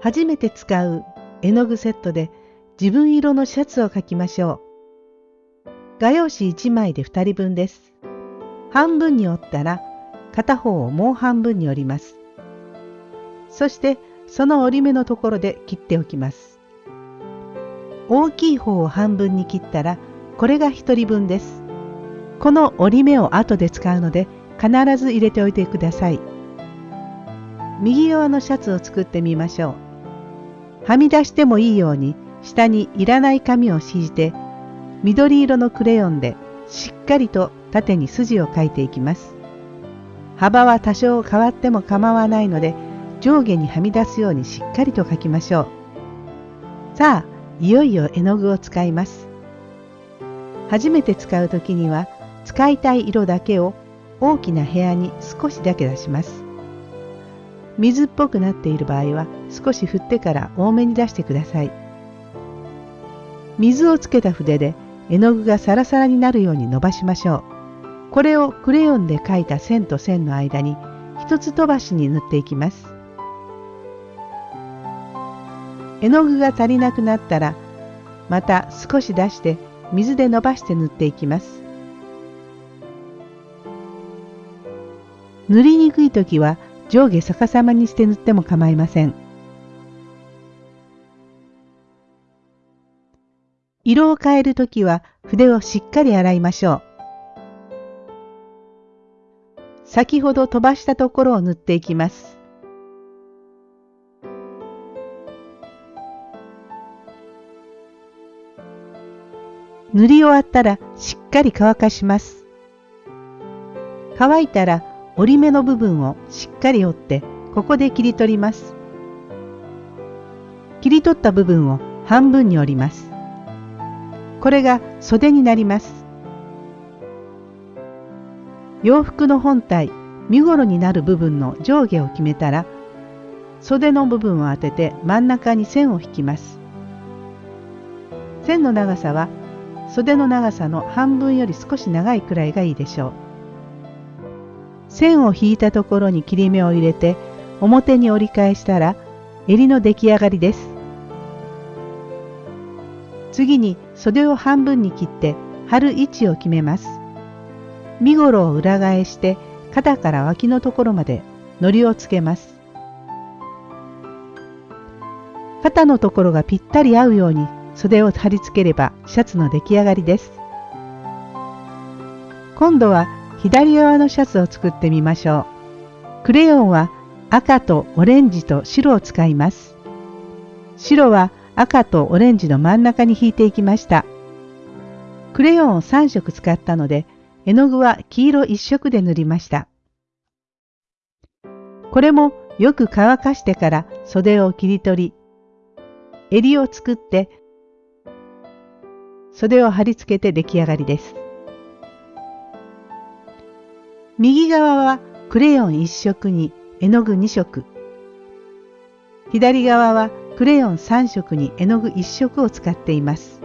初めて使う絵の具セットで自分色のシャツを描きましょう。画用紙1枚で2人分です。半分に折ったら片方をもう半分に折ります。そしてその折り目のところで切っておきます。大きい方を半分に切ったらこれが1人分です。この折り目を後で使うので必ず入れておいてください。右側のシャツを作ってみましょう。はみ出してもいいように下にいらない紙を敷いて緑色のクレヨンでしっかりと縦に筋を描いていきます。幅は多少変わっても構わないので上下にはみ出すようにしっかりと描きましょう。さあ、いよいよ絵の具を使います。初めて使う時には使いたい色だけを大きな部屋に少しだけ出します。水っぽくなっている場合は少し振ってから多めに出してください。水をつけた筆で絵の具がサラサラになるように伸ばしましょう。これをクレヨンで描いた線と線の間に一つ飛ばしに塗っていきます。絵の具が足りなくなったらまた少し出して水で伸ばして塗っていきます。塗りにくい時は上下逆さまにして塗っても構いません。色を変える時は筆をしっかり洗いましょう。先ほど飛ばしたところを塗っていきます。塗り終わったらしっかり乾かします。乾いたら折り目の部分をしっかり折ってここで切り取ります。切り取った部分を半分に折ります。これが袖になります。洋服の本体身ごろになる部分の上下を決めたら袖の部分を当てて真ん中に線を引きます。線の長さは袖の長さの半分より少し長いくらいがいいでしょう。線を引いたところに切り目を入れて表に折り返したら襟の出来上がりです。次に袖を半分に切って貼る位置を決めます。身ごろを裏返して肩から脇のところまで糊をつけます。肩のところがぴったり合うように袖を貼り付ければシャツの出来上がりです。今度は左側のシャツを作ってみましょう。クレヨンは赤とオレンジと白を使います。白は赤とオレンジの真ん中に引いていきました。クレヨンを3色使ったので絵の具は黄色一色で塗りました。これもよく乾かしてから袖を切り取り、襟を作って袖を貼り付けて出来上がりです。右側はクレヨン1色に絵の具2色。左側はクレヨン3色に絵の具1色を使っています。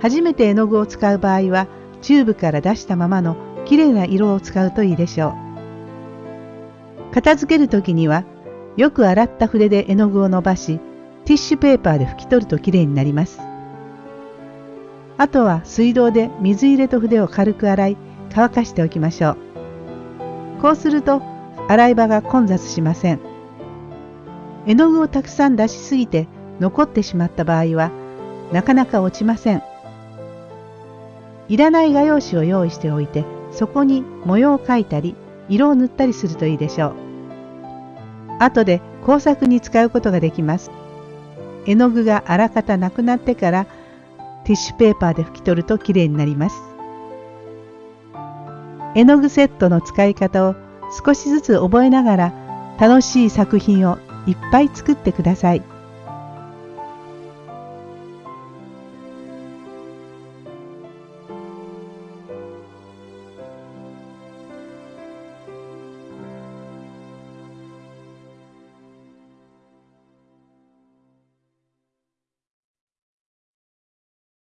初めて絵の具を使う場合はチューブから出したままのきれいな色を使うといいでしょう。片付ける時にはよく洗った筆で絵の具を伸ばしティッシュペーパーで拭き取るときれいになります。あとは水道で水入れと筆を軽く洗い乾かしておきましょう。こうすると洗い場が混雑しません。絵の具をたくさん出しすぎて残ってしまった場合はなかなか落ちません。いらない画用紙を用意しておいてそこに模様を描いたり色を塗ったりするといいでしょう。後で工作に使うことができます。絵の具があらかたなくなってからティッシュペーパーで拭き取るときれいになります。絵の具セットの使い方を少しずつ覚えながら楽しい作品をいっぱい作ってください。